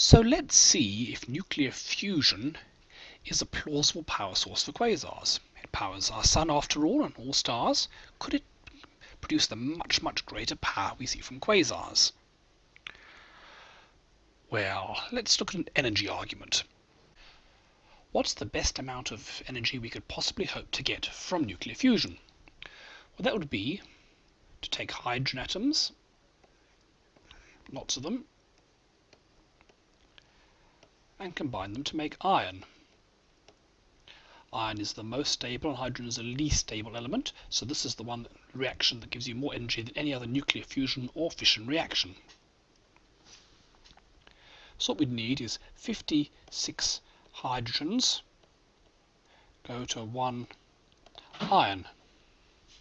So let's see if nuclear fusion is a plausible power source for quasars. It powers our sun after all and all stars. Could it produce the much, much greater power we see from quasars? Well, let's look at an energy argument. What's the best amount of energy we could possibly hope to get from nuclear fusion? Well, that would be to take hydrogen atoms, lots of them, and combine them to make iron. Iron is the most stable and hydrogen is the least stable element, so this is the one reaction that gives you more energy than any other nuclear fusion or fission reaction. So what we'd need is 56 hydrogens go to one iron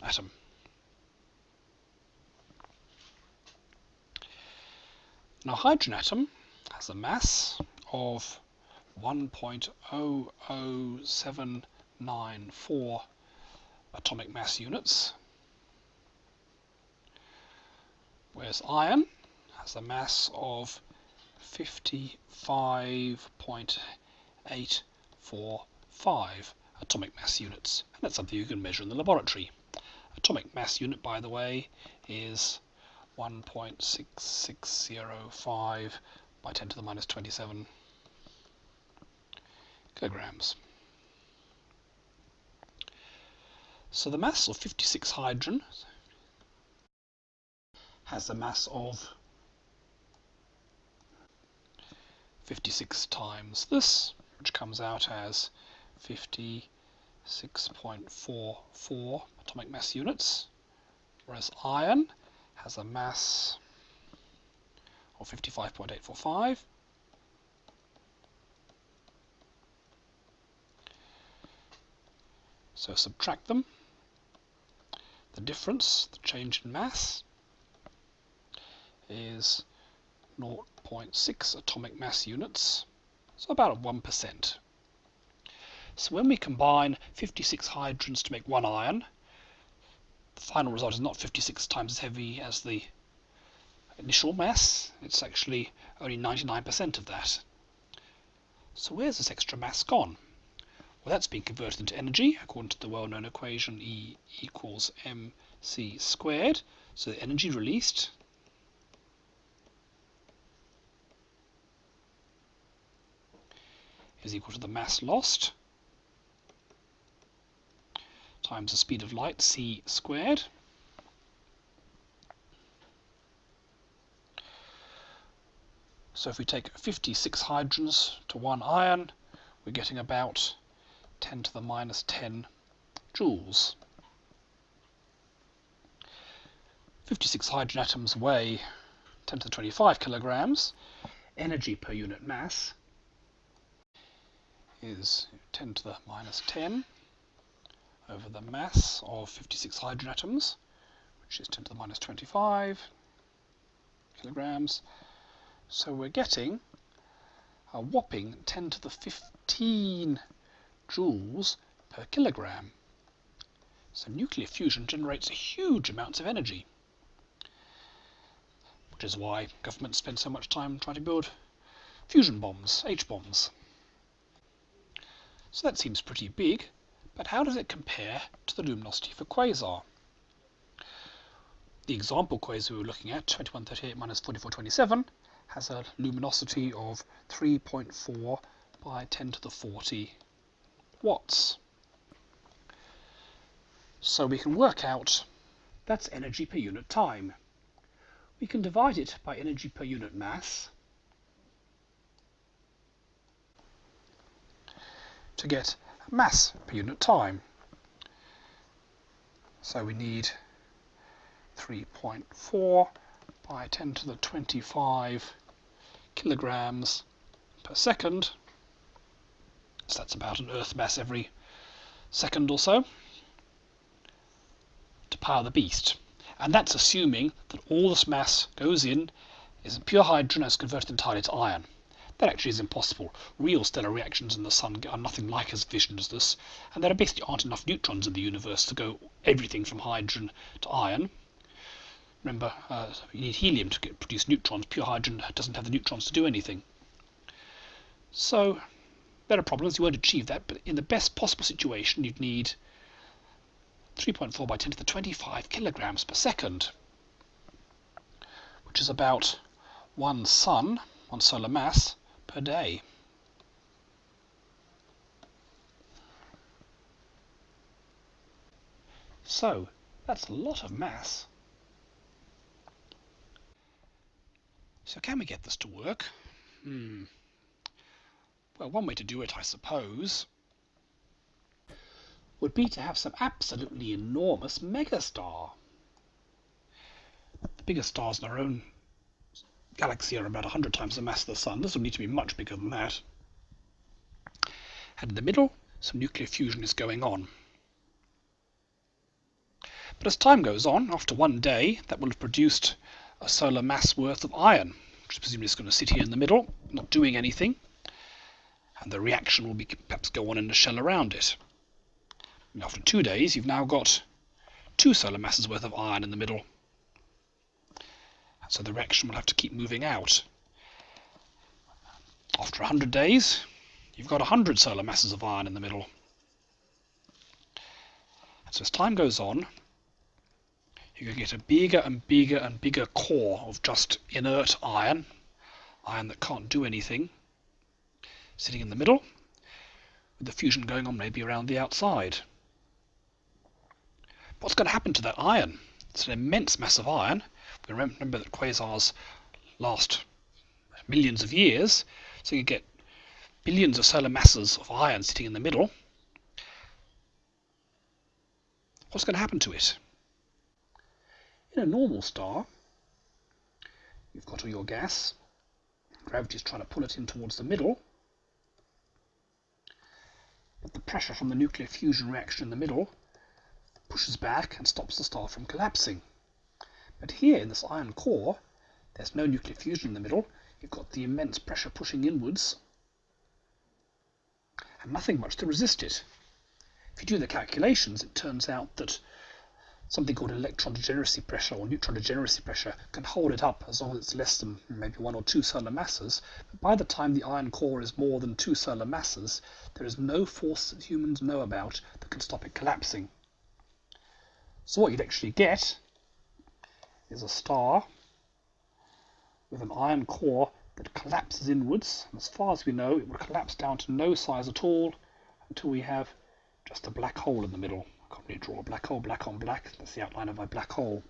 atom. Now hydrogen atom has a mass of 1.00794 atomic mass units, whereas iron has a mass of 55.845 atomic mass units. And that's something you can measure in the laboratory. Atomic mass unit, by the way, is 1.6605 by 10 to the minus 27 kilograms. So the mass of 56 hydrogen has a mass of 56 times this, which comes out as 56.44 atomic mass units, whereas iron has a mass of 55.845 So subtract them. The difference, the change in mass, is 0.6 atomic mass units, so about 1%. So when we combine 56 hydrogens to make one iron, the final result is not 56 times as heavy as the initial mass, it's actually only 99% of that. So where's this extra mass gone? Well, that's being converted into energy according to the well-known equation E equals mc squared. So the energy released is equal to the mass lost times the speed of light, c squared. So if we take 56 hydrogens to one iron, we're getting about 10 to the minus 10 joules. 56 hydrogen atoms weigh 10 to the 25 kilograms. Energy per unit mass is 10 to the minus 10 over the mass of 56 hydrogen atoms, which is 10 to the minus 25 kilograms. So we're getting a whopping 10 to the 15 joules per kilogram. So nuclear fusion generates huge amounts of energy, which is why governments spend so much time trying to build fusion bombs, H-bombs. So that seems pretty big, but how does it compare to the luminosity for quasar? The example quasar we were looking at, 2138 minus 4427, has a luminosity of 3.4 by 10 to the 40 watts. So we can work out that's energy per unit time. We can divide it by energy per unit mass to get mass per unit time. So we need 3.4 by 10 to the 25 kilograms per second so that's about an Earth mass every second or so to power the beast. And that's assuming that all this mass goes in is pure hydrogen and is converted entirely to iron. That actually is impossible. Real stellar reactions in the sun are nothing like as efficient as this, and there basically aren't enough neutrons in the universe to go everything from hydrogen to iron. Remember, uh, you need helium to get, produce neutrons. Pure hydrogen doesn't have the neutrons to do anything. So there are problems, you won't achieve that, but in the best possible situation you'd need 3.4 by 10 to the 25 kilograms per second, which is about one sun, one solar mass, per day. So, that's a lot of mass. So can we get this to work? Hmm. Well, one way to do it, I suppose, would be to have some absolutely enormous megastar. The biggest stars in our own galaxy are about 100 times the mass of the Sun. This will need to be much bigger than that. And in the middle, some nuclear fusion is going on. But as time goes on, after one day, that will have produced a solar mass worth of iron, which presumably is going to sit here in the middle, not doing anything and the reaction will be perhaps go on in a shell around it. And after two days, you've now got two solar masses worth of iron in the middle. so the reaction will have to keep moving out. After 100 days, you've got 100 solar masses of iron in the middle. So as time goes on, going to get a bigger and bigger and bigger core of just inert iron, iron that can't do anything, sitting in the middle, with the fusion going on maybe around the outside. What's going to happen to that iron? It's an immense mass of iron. We remember that quasars last millions of years, so you get billions of solar masses of iron sitting in the middle. What's going to happen to it? In a normal star, you've got all your gas, gravity is trying to pull it in towards the middle, but the pressure from the nuclear fusion reaction in the middle pushes back and stops the star from collapsing. But here in this iron core, there's no nuclear fusion in the middle. You've got the immense pressure pushing inwards and nothing much to resist it. If you do the calculations, it turns out that something called electron degeneracy pressure or neutron degeneracy pressure can hold it up as long as it's less than maybe one or two solar masses. But by the time the iron core is more than two solar masses, there is no force that humans know about that can stop it collapsing. So what you'd actually get is a star with an iron core that collapses inwards. And as far as we know, it would collapse down to no size at all until we have just a black hole in the middle. Really draw a black hole, black on black. That's the outline of my black hole.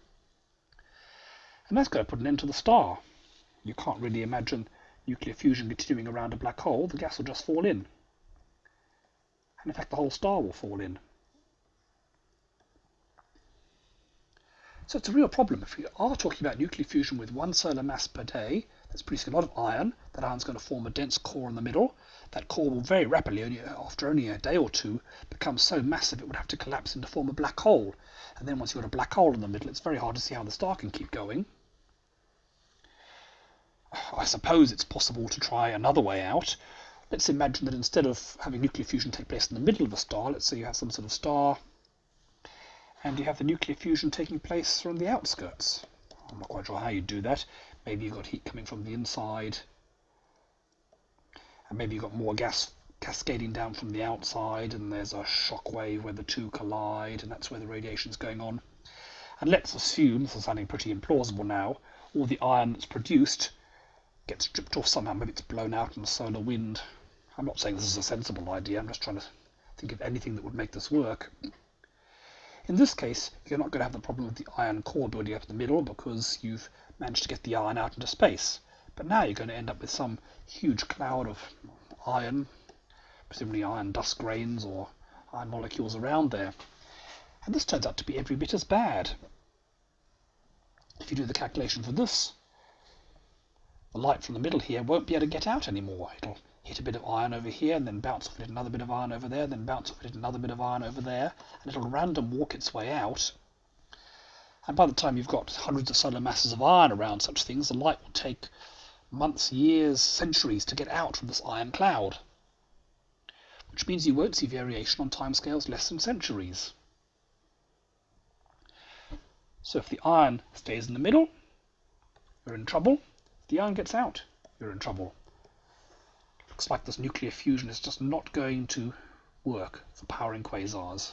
And that's going to put an end to the star. You can't really imagine nuclear fusion continuing around a black hole. The gas will just fall in. And in fact, the whole star will fall in. So it's a real problem. If you are talking about nuclear fusion with one solar mass per day, that's producing a lot of iron. That iron's going to form a dense core in the middle that core will very rapidly, only after only a day or two, become so massive it would have to collapse into form a black hole. And then once you've got a black hole in the middle, it's very hard to see how the star can keep going. I suppose it's possible to try another way out. Let's imagine that instead of having nuclear fusion take place in the middle of a star, let's say you have some sort of star, and you have the nuclear fusion taking place from the outskirts. I'm not quite sure how you'd do that. Maybe you've got heat coming from the inside, and maybe you've got more gas cascading down from the outside and there's a shock wave where the two collide and that's where the radiation is going on. And let's assume, this is sounding pretty implausible now, all the iron that's produced gets stripped off somehow, maybe it's blown out in a solar wind. I'm not saying this is a sensible idea, I'm just trying to think of anything that would make this work. In this case, you're not going to have the problem of the iron core building up in the middle because you've managed to get the iron out into space. But now you're going to end up with some huge cloud of iron, presumably iron dust grains or iron molecules around there. And this turns out to be every bit as bad. If you do the calculation for this, the light from the middle here won't be able to get out anymore. It'll hit a bit of iron over here and then bounce off it another bit of iron over there, then bounce off it another bit of iron over there, and it'll random walk its way out. And by the time you've got hundreds of solar masses of iron around such things, the light will take months, years, centuries to get out from this iron cloud. Which means you won't see variation on timescales less than centuries. So if the iron stays in the middle, you're in trouble. If the iron gets out, you're in trouble. looks like this nuclear fusion is just not going to work for powering quasars.